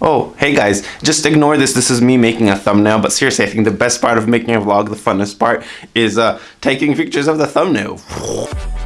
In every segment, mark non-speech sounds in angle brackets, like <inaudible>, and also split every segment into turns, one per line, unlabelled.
Oh, hey guys, just ignore this. This is me making a thumbnail, but seriously, I think the best part of making a vlog, the funnest part, is uh, taking pictures of the thumbnail. <laughs>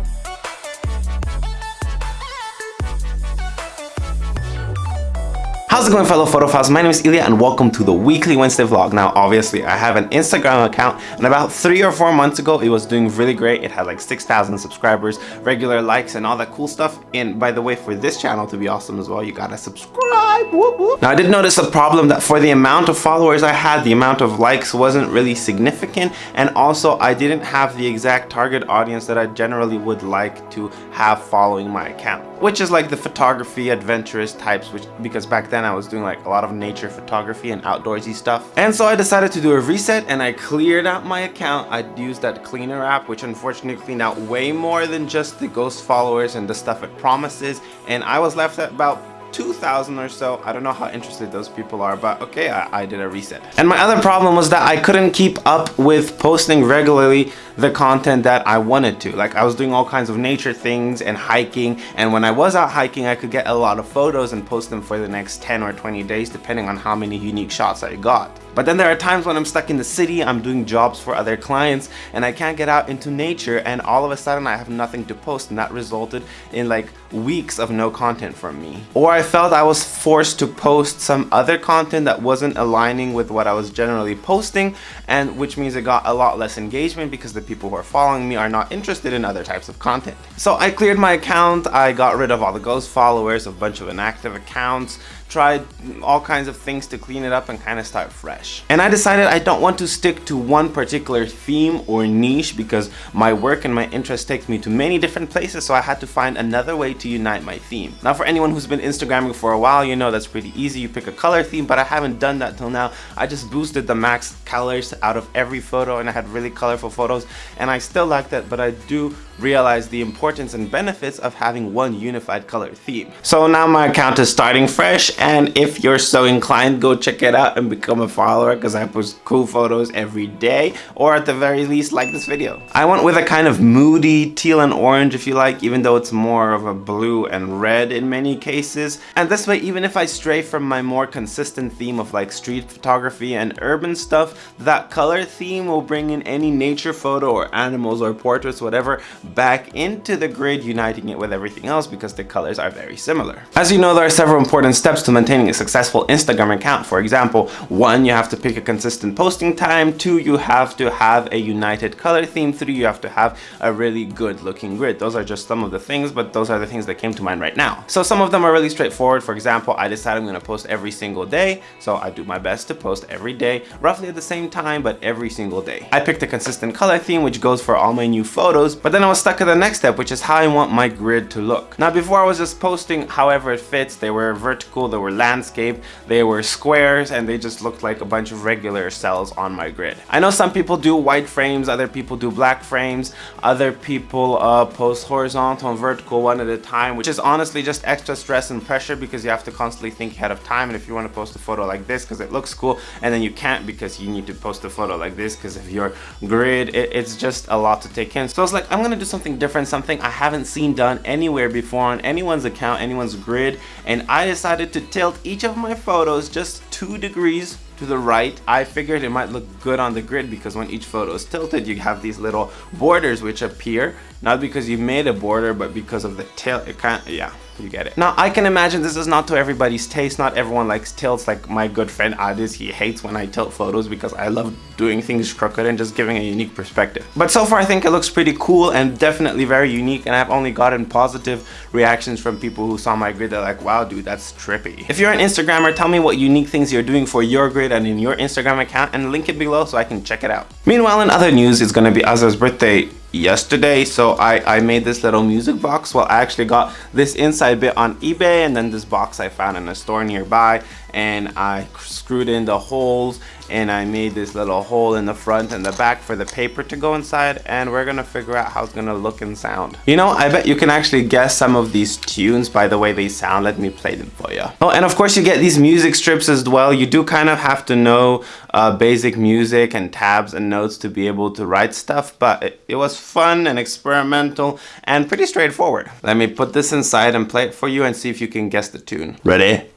How's it going fellow photophiles? My name is Ilya and welcome to the weekly Wednesday vlog. Now obviously I have an Instagram account and about three or four months ago it was doing really great. It had like 6,000 subscribers, regular likes and all that cool stuff. And by the way for this channel to be awesome as well you gotta subscribe. Whoop, whoop. Now I did notice a problem that for the amount of followers I had the amount of likes wasn't really significant and also I didn't have the exact target audience that I generally would like to have following my account which is like the photography adventurous types which because back then I was doing like a lot of nature photography and outdoorsy stuff and so I decided to do a reset and I cleared out my account I used that cleaner app which unfortunately cleaned out way more than just the ghost followers and the stuff it promises and I was left at about 2,000 or so. I don't know how interested those people are, but okay, I, I, did a reset. And my other problem was that I couldn't keep up with posting regularly the content that I wanted to. Like I was doing all kinds of nature things and hiking, and when I was out hiking, I could get a lot of photos and post them for the next 10 or 20 days, depending on how many unique shots I got. But then there are times when I'm stuck in the city, I'm doing jobs for other clients, and I can't get out into nature, and all of a sudden I have nothing to post, and that resulted in like weeks of no content from me. Or I felt I was forced to post some other content that wasn't aligning with what I was generally posting, and which means it got a lot less engagement because the people who are following me are not interested in other types of content. So I cleared my account, I got rid of all the ghost followers, a bunch of inactive accounts, tried all kinds of things to clean it up and kind of start fresh. And I decided I don't want to stick to one particular theme or niche because my work and my interest takes me to many different places so I had to find another way to unite my theme. Now for anyone who's been Instagramming for a while, you know that's pretty easy. You pick a color theme, but I haven't done that till now. I just boosted the max colors out of every photo and I had really colorful photos and I still like that, but I do realize the importance and benefits of having one unified color theme. So now my account is starting fresh and if you're so inclined go check it out and become a follower because I post cool photos every day or at the very least like this video. I went with a kind of moody teal and orange if you like even though it's more of a blue and red in many cases and this way even if I stray from my more consistent theme of like street photography and urban stuff that color theme will bring in any nature photo or animals or portraits whatever back into the grid, uniting it with everything else because the colors are very similar. As you know, there are several important steps to maintaining a successful Instagram account. For example, one, you have to pick a consistent posting time. Two, you have to have a united color theme. Three, you have to have a really good looking grid. Those are just some of the things, but those are the things that came to mind right now. So some of them are really straightforward. For example, I decided I'm going to post every single day. So I do my best to post every day, roughly at the same time, but every single day. I picked a consistent color theme, which goes for all my new photos, but then I was stuck at the next step, which is how I want my grid to look. Now, before I was just posting however it fits. They were vertical, they were landscape, they were squares, and they just looked like a bunch of regular cells on my grid. I know some people do white frames, other people do black frames, other people uh, post horizontal and vertical one at a time, which is honestly just extra stress and pressure because you have to constantly think ahead of time. And if you want to post a photo like this because it looks cool, and then you can't because you need to post a photo like this because of your grid, it, it's just a lot to take in. So I was like, I'm gonna do something different, something I haven't seen done anywhere before on anyone's account, anyone's grid, and I decided to tilt each of my photos just two degrees to the right. I figured it might look good on the grid because when each photo is tilted, you have these little borders which appear, not because you made a border, but because of the tilt, it kind of, yeah you get it. Now, I can imagine this is not to everybody's taste. Not everyone likes tilts like my good friend Adis. He hates when I tilt photos because I love doing things crooked and just giving a unique perspective. But so far, I think it looks pretty cool and definitely very unique. And I've only gotten positive reactions from people who saw my grid. They're like, wow, dude, that's trippy. If you're an Instagrammer, tell me what unique things you're doing for your grid and in your Instagram account and link it below so I can check it out. Meanwhile, in other news, it's to be Azza's birthday yesterday so I, I made this little music box well I actually got this inside bit on eBay and then this box I found in a store nearby and I screwed in the holes and I made this little hole in the front and the back for the paper to go inside and we're gonna figure out how it's gonna look and sound. You know, I bet you can actually guess some of these tunes by the way they sound. Let me play them for you. Oh, and of course you get these music strips as well. You do kind of have to know uh, basic music and tabs and notes to be able to write stuff, but it, it was fun and experimental and pretty straightforward. Let me put this inside and play it for you and see if you can guess the tune. Ready?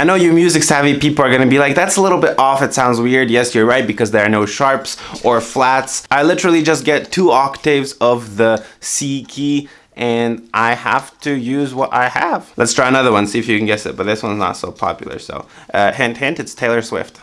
I know you music savvy people are gonna be like, that's a little bit off, it sounds weird. Yes, you're right, because there are no sharps or flats. I literally just get two octaves of the C key and I have to use what I have. Let's try another one, see if you can guess it, but this one's not so popular, so uh, hint, hint, it's Taylor Swift.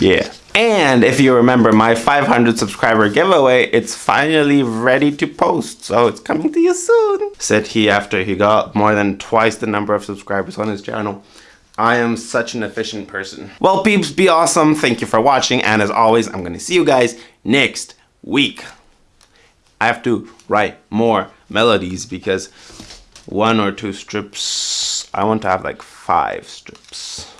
Yeah. And if you remember my 500 subscriber giveaway, it's finally ready to post. So it's coming to you soon. Said he after he got more than twice the number of subscribers on his channel. I am such an efficient person. Well, peeps, be awesome. Thank you for watching. And as always, I'm going to see you guys next week. I have to write more melodies because one or two strips, I want to have like five strips.